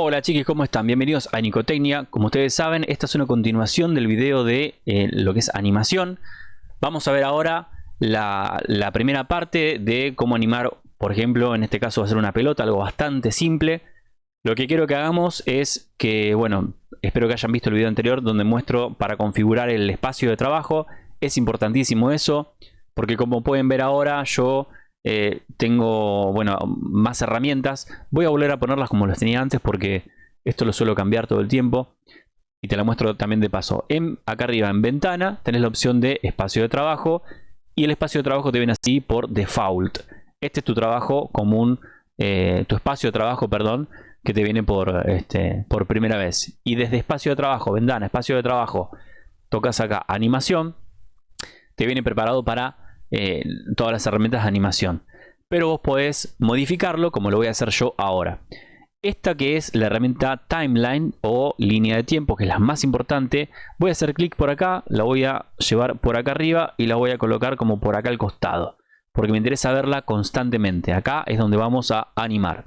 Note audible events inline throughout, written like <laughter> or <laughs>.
Hola chicos, ¿cómo están? Bienvenidos a Nicotecnia. Como ustedes saben, esta es una continuación del video de eh, lo que es animación. Vamos a ver ahora la, la, primera parte de cómo animar, por ejemplo, en este caso va a ser una pelota, algo bastante simple. Lo que quiero que hagamos es que, bueno, espero que hayan visto el video anterior donde muestro para configurar el espacio de trabajo. Es importantísimo eso, porque como pueden ver ahora, yo eh, tengo, bueno, más herramientas. Voy a volver a ponerlas como las tenía antes porque esto lo suelo cambiar todo el tiempo. Y te la muestro también de paso. En, acá arriba en ventana tenés la opción de espacio de trabajo. Y el espacio de trabajo te viene así por default. Este es tu trabajo común, eh, tu espacio de trabajo, perdón, que te viene por, este, por primera vez. Y desde espacio de trabajo, ventana, espacio de trabajo, tocas acá animación. Te viene preparado para eh, todas las herramientas de animación. Pero vos podés modificarlo como lo voy a hacer yo ahora. Esta que es la herramienta Timeline o línea de tiempo, que es la más importante. Voy a hacer clic por acá, la voy a llevar por acá arriba y la voy a colocar como por acá al costado. Porque me interesa verla constantemente. Acá es donde vamos a animar.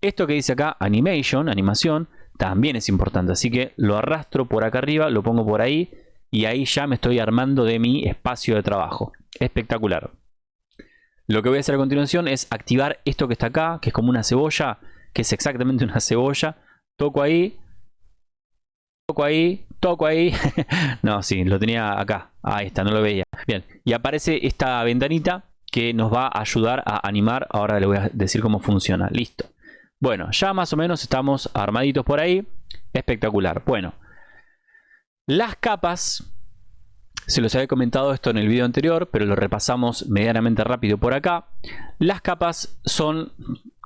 Esto que dice acá, Animation, animación, también es importante. Así que lo arrastro por acá arriba, lo pongo por ahí y ahí ya me estoy armando de mi espacio de trabajo. Espectacular. Lo que voy a hacer a continuación es activar esto que está acá, que es como una cebolla, que es exactamente <laughs> una cebolla. Toco ahí, toco ahí, toco ahí. <laughs> no, sí, lo tenía acá. Ahí está, no lo veía. Bien, y aparece esta ventanita que nos va a ayudar a animar. Ahora le voy a decir cómo funciona. Listo. Bueno, ya más o menos estamos armaditos por ahí. Espectacular. Bueno, las capas, se los había comentado esto en el video anterior, pero lo repasamos medianamente rápido por acá. Las capas son...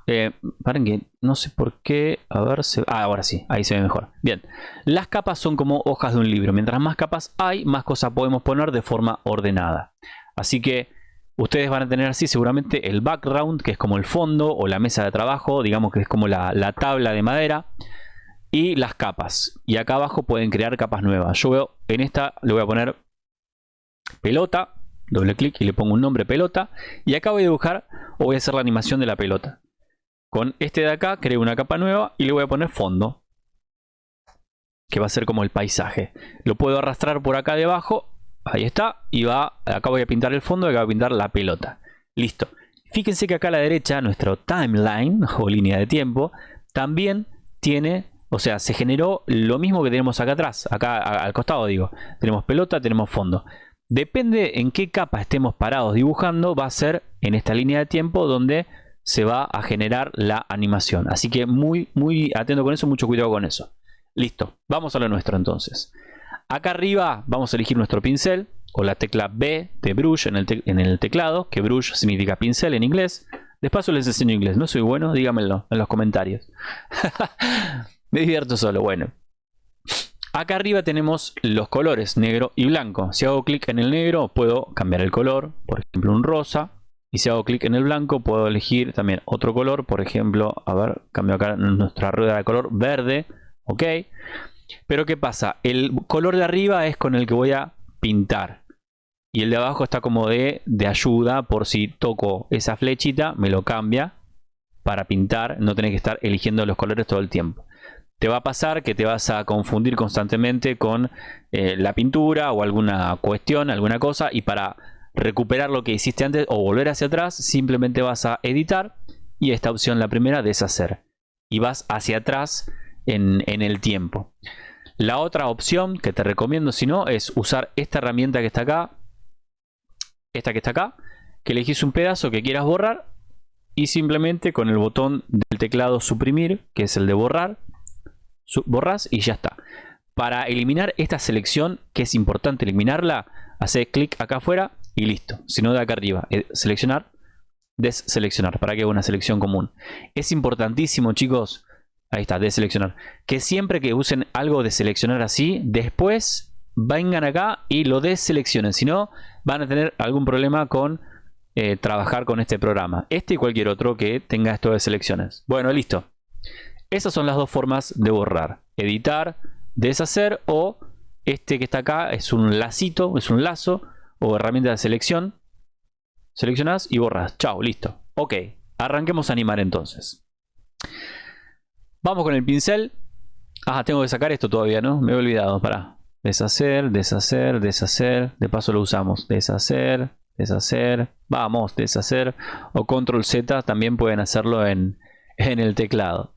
Eh, paren que no sé por qué... A ver, ah, ahora sí, ahí se ve mejor. Bien, las capas son como hojas de un libro. Mientras más capas hay, más cosas podemos poner de forma ordenada. Así que ustedes van a tener así seguramente el background, que es como el fondo o la mesa de trabajo, digamos que es como la, la tabla de madera y las capas. Y acá abajo pueden crear capas nuevas. Yo veo, en esta le voy a poner pelota, doble clic y le pongo un nombre pelota. Y acá voy a dibujar o voy a hacer la animación de la pelota. Con este de acá creo una capa nueva y le voy a poner fondo. Que va a ser como el paisaje. Lo puedo arrastrar por acá debajo. Ahí está. Y va, acá voy a pintar el fondo y acá voy a pintar la pelota. Listo. Fíjense que acá a la derecha nuestro timeline <laughs> o línea de tiempo también tiene o sea, se generó lo mismo que tenemos acá atrás, acá al costado digo. Tenemos pelota, tenemos fondo. Depende en qué capa estemos parados dibujando, va a ser en esta línea de tiempo donde se va a generar la animación. Así que muy, muy atento con eso, mucho cuidado con eso. Listo, vamos a lo nuestro entonces. Acá arriba vamos a elegir nuestro pincel o la tecla B de brush en el, en el teclado, que brush significa pincel en inglés. Despacio les enseño inglés, no soy bueno, dígamelo en los comentarios. <laughs> Me divierto solo, bueno. Acá arriba tenemos los colores negro y blanco. Si hago clic en el negro puedo cambiar el color, por ejemplo un rosa. Y si hago clic en el blanco puedo elegir también otro color, por ejemplo, a ver, cambio acá nuestra rueda de color verde, ok. Pero ¿qué pasa? El color de arriba es con el que voy a pintar. Y el de abajo está como de, de ayuda por si toco esa flechita, me lo cambia para pintar, no tener que estar eligiendo los colores todo el tiempo te va a pasar que te vas a confundir constantemente con eh, la pintura o alguna cuestión, alguna cosa y para recuperar lo que hiciste antes o volver hacia atrás simplemente vas a editar y esta opción la primera deshacer y vas hacia atrás en, en el tiempo. La otra opción que te recomiendo si no es usar esta herramienta que está acá, esta que está acá, que elegís un pedazo que quieras borrar y simplemente con el botón del teclado suprimir, que es el de borrar, borras y ya está. Para eliminar esta selección, que es importante eliminarla, hace clic acá afuera y listo. Si no de acá arriba, eh, seleccionar, deseleccionar, para que haga una selección común. Es importantísimo chicos, ahí está, deseleccionar, que siempre que usen algo de seleccionar así, después vengan acá y lo deseleccionen. Si no, van a tener algún problema con eh, trabajar con este programa. Este y cualquier otro que tenga esto de selecciones. Bueno, listo. Esas son las dos formas de borrar. Editar, deshacer o este que está acá es un lacito, es un lazo o herramienta de selección. Seleccionas y borras. Chao, listo. Ok, arranquemos a animar entonces. Vamos con el pincel. Ah, tengo que sacar esto todavía, ¿no? Me he olvidado, para Deshacer, deshacer, deshacer. De paso lo usamos. Deshacer, deshacer. Vamos, deshacer. O control Z también pueden hacerlo en, en el teclado.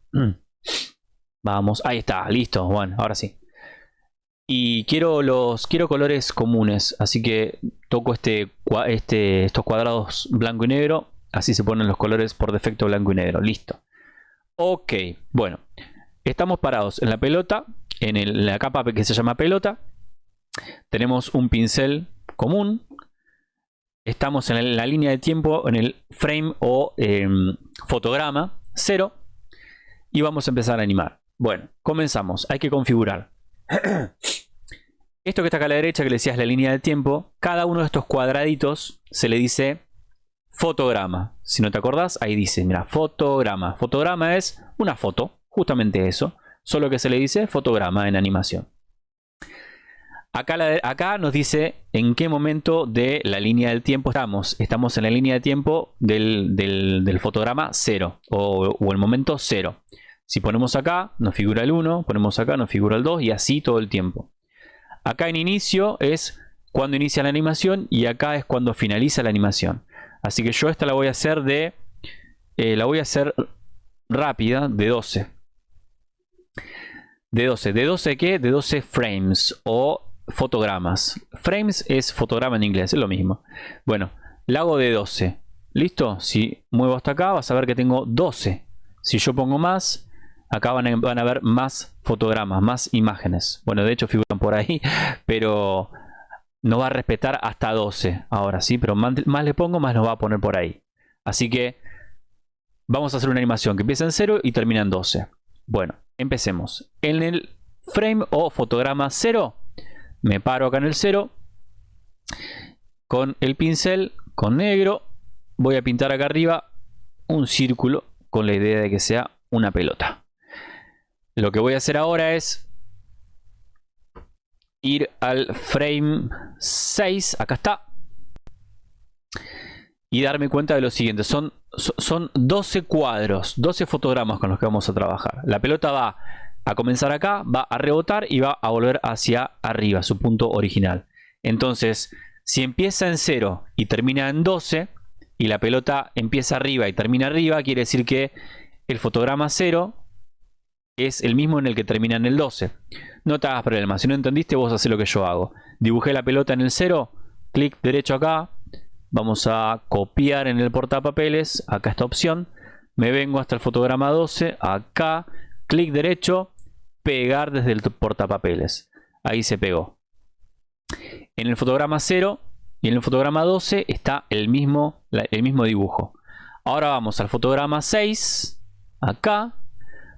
Vamos, ahí está, listo. Bueno, ahora sí. Y quiero los quiero colores comunes, así que toco este, este, estos cuadrados blanco y negro. Así se ponen los colores por defecto blanco y negro. Listo. Ok, bueno. Estamos parados en la pelota, en, la capa que se llama pelota. Tenemos un pincel común. Estamos en la línea de tiempo, en el frame o em, fotograma 0. Y vamos a empezar a animar. Bueno, comenzamos. Hay que configurar. Esto que está acá a la derecha, que le decía es la línea de tiempo, cada uno de estos cuadraditos se le dice fotograma. Si no te acordás, ahí dice, mira, fotograma. Fotograma es una foto, justamente eso, solo que se le dice fotograma en animación. Acá, nos dice en qué momento de la línea del tiempo estamos. Estamos en la línea de tiempo del, fotograma 0 o, o, el momento 0. Si ponemos acá, nos figura el 1, ponemos acá, nos figura el 2 y así todo el tiempo. Acá en inicio es cuando inicia la animación y acá es cuando finaliza la animación. Así que yo esta la voy a hacer de... Eh, la voy a hacer rápida de 12. De 12. ¿De 12 qué? De 12 frames o fotogramas. Frames es fotograma en inglés, es lo mismo. Bueno, la hago de 12. ¿Listo? Si muevo hasta acá vas a ver que tengo 12. Si yo pongo más, acá van a, ver más fotogramas, más imágenes. Bueno, de hecho figuran por ahí, <laughs> pero no va a respetar hasta 12 ahora sí, pero más, le pongo, más nos va a poner por ahí. Así que vamos a hacer una animación que empieza en 0 y termina en 12. Bueno, empecemos. En el frame o fotograma 0, me paro acá en el 0. Con el pincel, con negro, voy a pintar acá arriba un círculo con la idea de que sea una pelota. Lo que voy a hacer ahora es ir al frame 6, acá está, y darme cuenta de lo siguiente. Son, son 12 cuadros, 12 fotogramas con los que vamos a trabajar. La pelota va a comenzar acá, va a rebotar y va a volver hacia arriba, su punto original. Entonces, si empieza en 0 y termina en 12, y la pelota empieza arriba y termina arriba, quiere decir que el fotograma 0 es el mismo en el que termina en el 12. No te hagas problema, si no entendiste vos haces lo que yo hago. Dibujé la pelota en el 0, clic derecho acá, vamos a copiar en el portapapeles, acá esta opción, me vengo hasta el fotograma 12, acá, clic derecho, pegar desde el portapapeles. Ahí se pegó. En el fotograma 0 y en el fotograma 12 está el mismo, el mismo dibujo. Ahora vamos al fotograma 6, acá,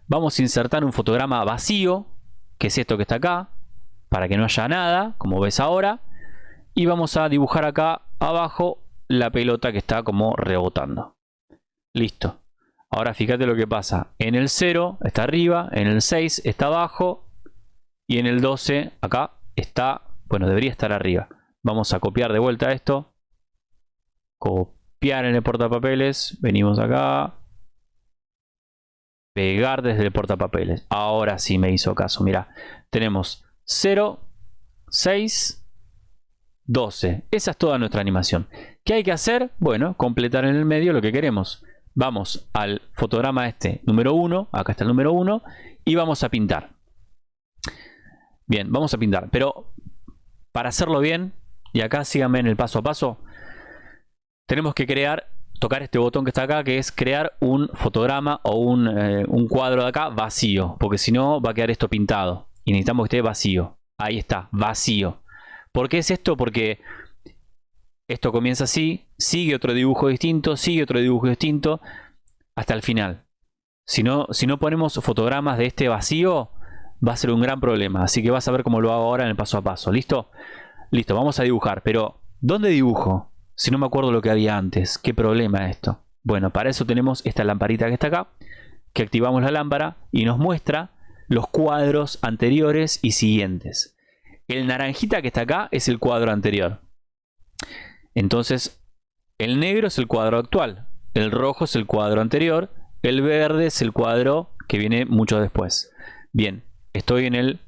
Vamos a insertar un fotograma vacío, que es esto que está acá, para que no haya nada, como ves ahora. Y vamos a dibujar acá abajo la pelota que está como rebotando. Listo. Ahora fíjate lo que pasa. En el 0 está arriba, en el 6 está abajo y en el 12 acá está, bueno, debería estar arriba. Vamos a copiar de vuelta esto. Copiar en el portapapeles. Venimos acá pegar desde el portapapeles. Ahora sí me hizo caso. Mira, tenemos 0, 6, 12. Esa es toda nuestra animación. ¿Qué hay que hacer? Bueno, completar en el medio lo que queremos. Vamos al fotograma este número 1. Acá está el número 1. Y vamos a pintar. Bien, vamos a pintar. Pero para hacerlo bien, y acá síganme en el paso a paso, tenemos que crear tocar este botón que está acá, que es crear un fotograma o eh, un, cuadro de acá vacío, porque si no va a quedar esto pintado. Y necesitamos que esté vacío. Ahí está, vacío. ¿Por qué es esto? Porque esto comienza así, sigue otro dibujo distinto, sigue otro dibujo distinto, hasta el final. Si no, si no ponemos fotogramas de este vacío, va a ser un gran problema. Así que vas a ver cómo lo hago ahora en el paso a paso. ¿Listo? Listo, vamos a dibujar. Pero, ¿dónde dibujo? Si no me acuerdo lo que había antes, ¿qué problema es esto? Bueno, para eso tenemos esta lamparita que está acá, que activamos la lámpara y nos muestra los cuadros anteriores y siguientes. El naranjita que está acá es el cuadro anterior. Entonces, el negro es el cuadro actual, el rojo es el cuadro anterior, el verde es el cuadro que viene mucho después. Bien, estoy en el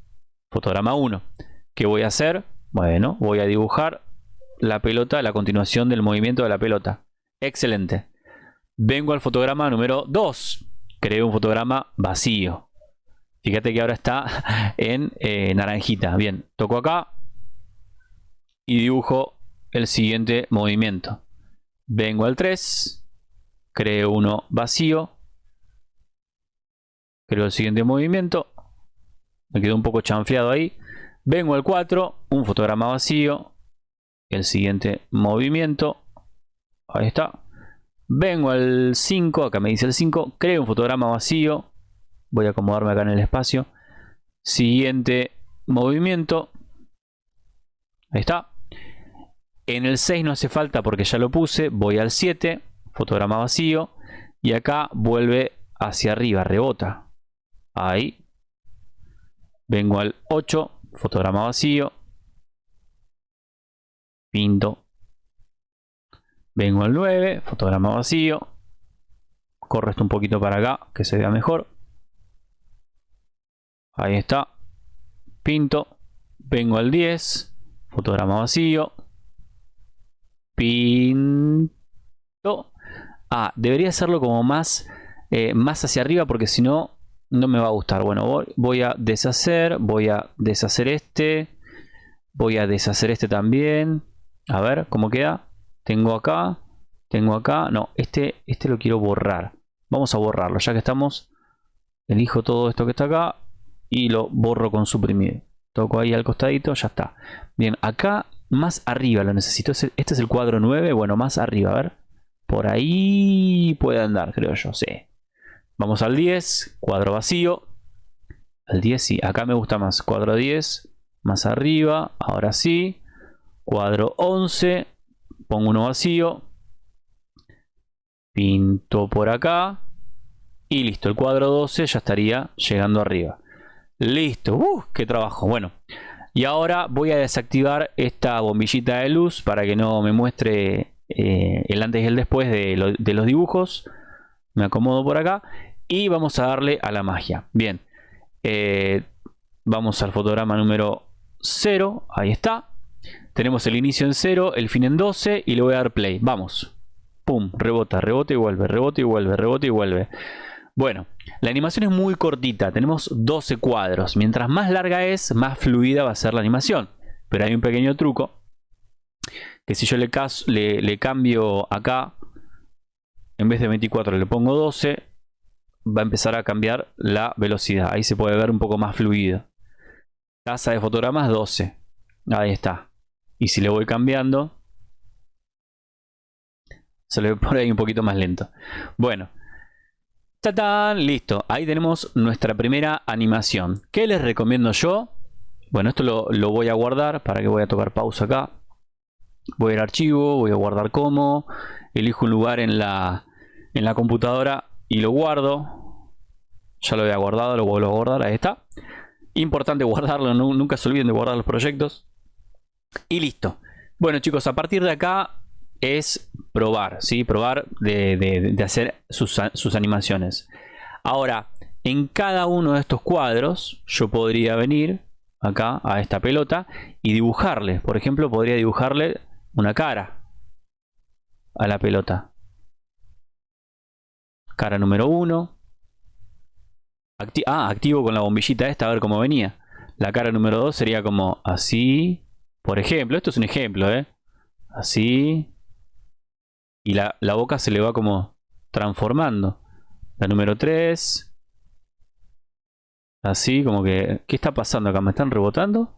fotograma 1. ¿Qué voy a hacer? Bueno, voy a dibujar la pelota, la continuación del movimiento de la pelota. Excelente. Vengo al fotograma número 2. Creo un fotograma vacío. Fíjate que ahora está <laughs> en eh, naranjita. Bien, toco acá y dibujo el siguiente movimiento. Vengo al 3, creo uno vacío, creo el siguiente movimiento, me quedó un poco chanfleado ahí. Vengo al 4, un fotograma vacío, el siguiente movimiento, ahí está. Vengo al 5, acá me dice el 5, creo un fotograma vacío, voy a acomodarme acá en el espacio. Siguiente movimiento, ahí está. En el 6 no hace falta porque ya lo puse. Voy al 7, fotograma vacío. Y acá vuelve hacia arriba, rebota. Ahí. Vengo al 8, fotograma vacío. Pinto. Vengo al 9, fotograma vacío. Corro esto un poquito para acá, que se vea mejor. Ahí está. Pinto. Vengo al 10, fotograma vacío pinto. Ah, debería hacerlo como más, eh, más hacia arriba porque si no, no me va a gustar. Bueno, voy, a deshacer, voy a deshacer este. Voy a deshacer este también. A ver, ¿cómo queda? Tengo acá, tengo acá. No, este, este lo quiero borrar. Vamos a borrarlo, ya que estamos. Elijo todo esto que está acá y lo borro con suprimir. Toco ahí al costadito, ya está. Bien, acá más arriba lo necesito. Este es el cuadro 9. Bueno, más arriba, a ver. Por ahí puede andar, creo yo, sí. Vamos al 10, cuadro vacío. Al 10 sí, acá me gusta más. Cuadro 10, más arriba, ahora sí. Cuadro 11, pongo uno vacío. Pinto por acá. Y listo, el cuadro 12 ya estaría llegando arriba. Listo, ¡uh! ¡Qué trabajo! Bueno, y ahora voy a desactivar esta bombillita de luz para que no me muestre eh, el antes y el después de, los dibujos. Me acomodo por acá y vamos a darle a la magia. Bien, eh, vamos al fotograma número 0. Ahí está. Tenemos el inicio en 0, el fin en 12 y le voy a dar play. Vamos. Pum, rebota, rebota y vuelve, rebota y vuelve, rebota y vuelve. Bueno, la animación es muy cortita, tenemos 12 cuadros. Mientras más larga es, más fluida va a ser la animación. Pero hay un pequeño truco, que si yo le, cambio acá, en vez de 24 le pongo 12, va a empezar a cambiar la velocidad. Ahí se puede ver un poco más fluido. Tasa de fotogramas 12. Ahí está. Y si le voy cambiando, se le pone ahí un poquito más lento. Bueno, ¡Tatán! Listo, ahí tenemos nuestra primera animación. ¿Qué les recomiendo yo? Bueno, esto lo, voy a guardar. ¿Para que voy a tocar pausa acá? Voy a ir a archivo, voy a guardar como. Elijo un lugar en la, en la computadora y lo guardo. Ya lo había guardado, lo vuelvo a guardar. Ahí está. Importante guardarlo, nunca se olviden de guardar los proyectos. Y listo. Bueno chicos, a partir de acá es probar, ¿sí? Probar de, hacer sus, animaciones. Ahora, en cada uno de estos cuadros yo podría venir acá a esta pelota y dibujarle. Por ejemplo, podría dibujarle una cara a la pelota. Cara número 1. ah, activo con la bombillita esta a ver cómo venía. La cara número 2 sería como así. Por ejemplo, esto es un ejemplo, ¿eh? Así y la, boca se le va como transformando. La número 3. Así como que... ¿Qué está pasando acá? ¿Me están rebotando?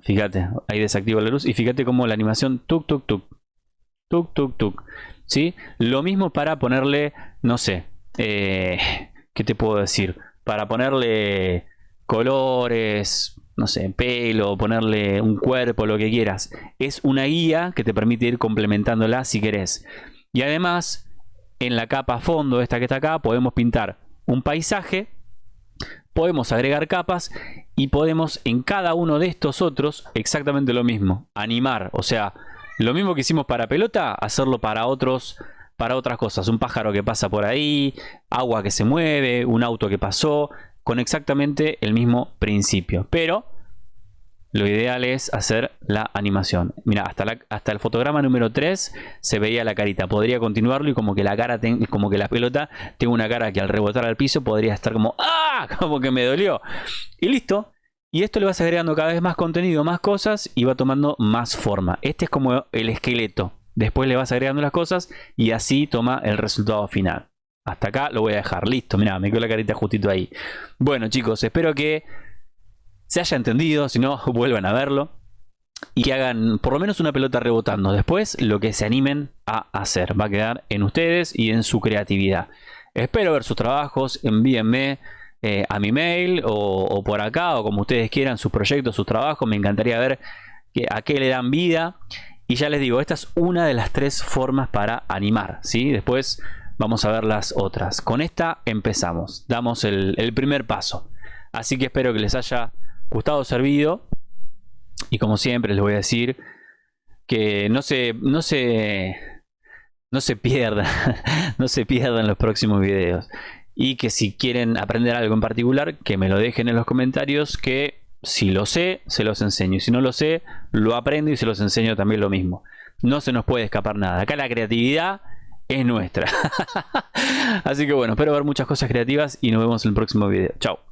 Fíjate, ahí desactiva la luz y fíjate como la animación tuk tuk tuk. Tuk tuk tuk. ¿Sí? Lo mismo para ponerle, no sé, eh, ¿qué te puedo decir? Para ponerle colores, no sé, pelo, ponerle un cuerpo, lo que quieras. Es una guía que te permite ir complementándola si querés. Y además, en la capa fondo, esta que está acá, podemos pintar un paisaje, podemos agregar capas y podemos en cada uno de estos otros exactamente lo mismo, animar. O sea, lo mismo que hicimos para pelota, hacerlo para otros para otras cosas. Un pájaro que pasa por ahí, agua que se mueve, un auto que pasó, con exactamente el mismo principio. Pero lo ideal es hacer la animación. Mira, hasta, hasta el fotograma número 3 se veía la carita. Podría continuarlo y como que la cara, como que la pelota tenga una cara que al rebotar al piso podría estar como ¡Ah! <laughs> Como que me dolió. Y listo. Y esto le vas agregando cada vez más contenido, más cosas y va tomando más forma. Este es como el esqueleto. Después le vas agregando las cosas y así toma el resultado final. Hasta acá lo voy a dejar. Listo, mira, me quedó la carita justito ahí. Bueno chicos, espero que se haya entendido. Si no, <laughs> vuelvan a verlo. Y que hagan por lo menos una pelota rebotando. Después lo que se animen a hacer. Va a quedar en ustedes y en su creatividad. Espero ver sus trabajos. Envíenme eh, a mi mail o, por acá o como ustedes quieran sus proyectos, sus trabajos. Me encantaría ver que, a qué le dan vida. Y ya les digo, esta es una de las tres formas para animar. ¿sí? Después vamos a ver las otras. Con esta empezamos. Damos el, primer paso. Así que espero que les haya gustado, servido. Y como siempre les voy a decir que no se, no se, no se pierdan, <laughs> no se pierdan los próximos videos y que si quieren aprender algo en particular, que me lo dejen en los comentarios, que si lo sé, se los enseño. Y si no lo sé, lo aprendo y se los enseño también lo mismo. No se nos puede escapar nada. Acá la creatividad es nuestra. <laughs> Así que bueno, espero ver muchas cosas creativas y nos vemos en el próximo video. Chao.